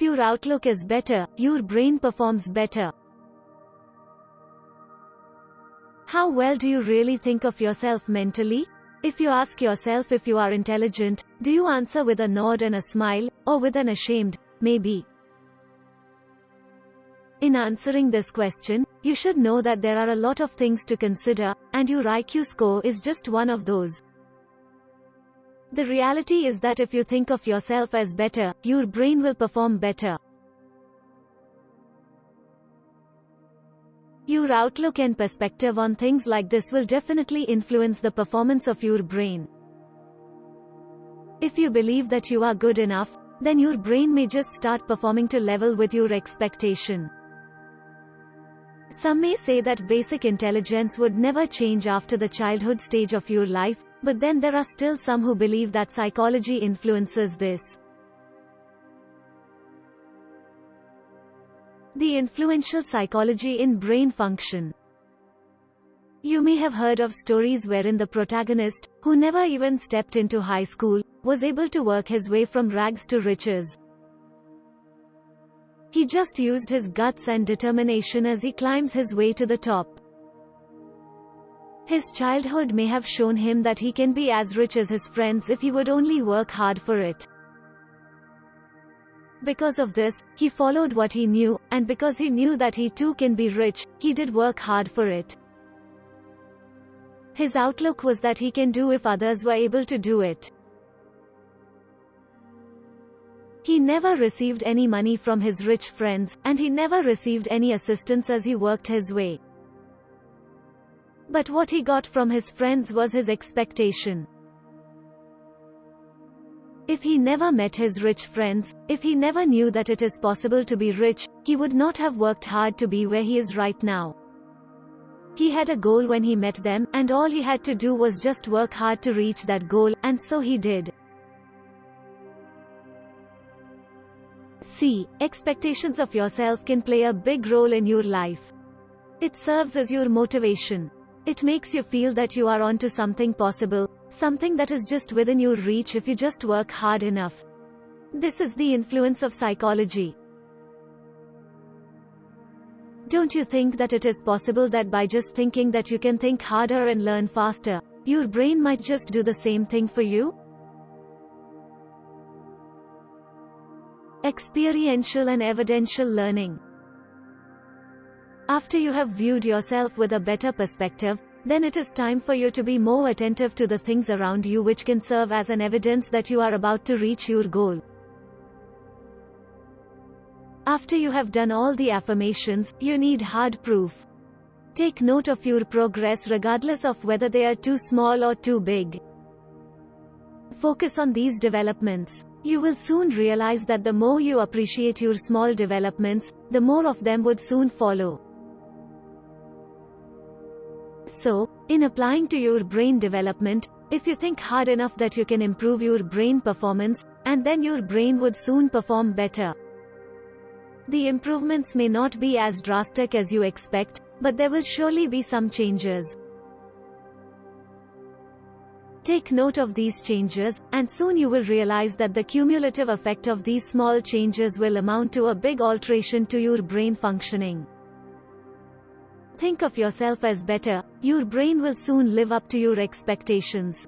Your outlook is better, your brain performs better. How well do you really think of yourself mentally? If you ask yourself if you are intelligent, do you answer with a nod and a smile, or with an ashamed, maybe? In answering this question, you should know that there are a lot of things to consider, and your IQ score is just one of those. The reality is that if you think of yourself as better, your brain will perform better. Your outlook and perspective on things like this will definitely influence the performance of your brain. If you believe that you are good enough, then your brain may just start performing to level with your expectation. Some may say that basic intelligence would never change after the childhood stage of your life, but then there are still some who believe that psychology influences this. The influential psychology in brain function. You may have heard of stories wherein the protagonist, who never even stepped into high school, was able to work his way from rags to riches. He just used his guts and determination as he climbs his way to the top. His childhood may have shown him that he can be as rich as his friends if he would only work hard for it. Because of this, he followed what he knew, and because he knew that he too can be rich, he did work hard for it. His outlook was that he can do if others were able to do it. He never received any money from his rich friends, and he never received any assistance as he worked his way. But what he got from his friends was his expectation. If he never met his rich friends, if he never knew that it is possible to be rich, he would not have worked hard to be where he is right now. He had a goal when he met them, and all he had to do was just work hard to reach that goal, and so he did. C. Expectations of yourself can play a big role in your life. It serves as your motivation. It makes you feel that you are onto something possible, something that is just within your reach if you just work hard enough. This is the influence of psychology. Don't you think that it is possible that by just thinking that you can think harder and learn faster, your brain might just do the same thing for you? Experiential and evidential learning. After you have viewed yourself with a better perspective, then it is time for you to be more attentive to the things around you which can serve as an evidence that you are about to reach your goal. After you have done all the affirmations, you need hard proof. Take note of your progress regardless of whether they are too small or too big. Focus on these developments. You will soon realize that the more you appreciate your small developments, the more of them would soon follow. So, in applying to your brain development, if you think hard enough that you can improve your brain performance, and then your brain would soon perform better. The improvements may not be as drastic as you expect, but there will surely be some changes. Take note of these changes, and soon you will realize that the cumulative effect of these small changes will amount to a big alteration to your brain functioning. Think of yourself as better, your brain will soon live up to your expectations.